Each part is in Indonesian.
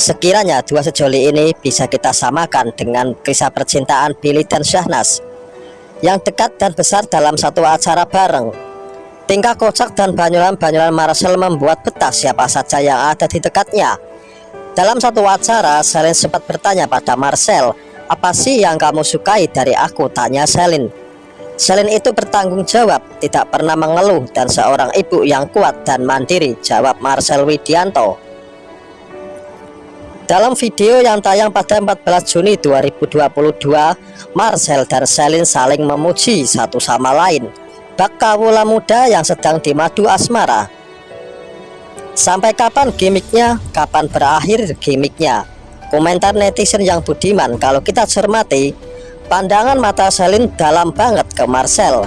Sekiranya dua sejoli ini bisa kita samakan dengan kisah percintaan Billy dan Syahnas yang dekat dan besar dalam satu acara bareng. Tingkah kocak dan banyulan-banyulan Marcel membuat betah siapa saja yang ada di dekatnya. Dalam satu acara, Selin sempat bertanya pada Marcel, apa sih yang kamu sukai dari aku? Tanya Selin. Selin itu bertanggung jawab, tidak pernah mengeluh dan seorang ibu yang kuat dan mandiri, jawab Marcel Widianto. Dalam video yang tayang pada 14 Juni 2022, Marcel dan Selin saling memuji satu sama lain. Bak kawula muda yang sedang dimadu asmara. Sampai kapan gimmicknya? Kapan berakhir gimmicknya? Komentar netizen yang budiman kalau kita cermati, pandangan mata Selin dalam banget ke Marcel.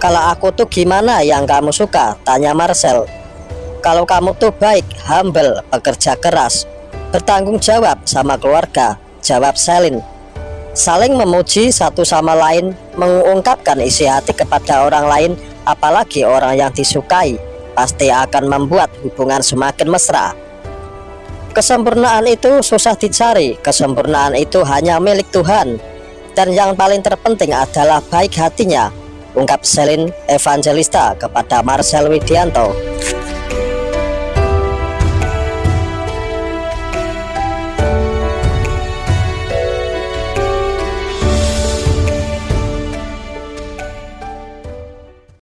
Kalau aku tuh gimana yang kamu suka? Tanya Marcel. Kalau kamu tuh baik, humble, pekerja keras, bertanggung jawab sama keluarga, jawab Selin. Saling memuji satu sama lain, mengungkapkan isi hati kepada orang lain, apalagi orang yang disukai, pasti akan membuat hubungan semakin mesra. Kesempurnaan itu susah dicari, kesempurnaan itu hanya milik Tuhan. Dan yang paling terpenting adalah baik hatinya, ungkap Selin Evangelista kepada Marcel Widianto.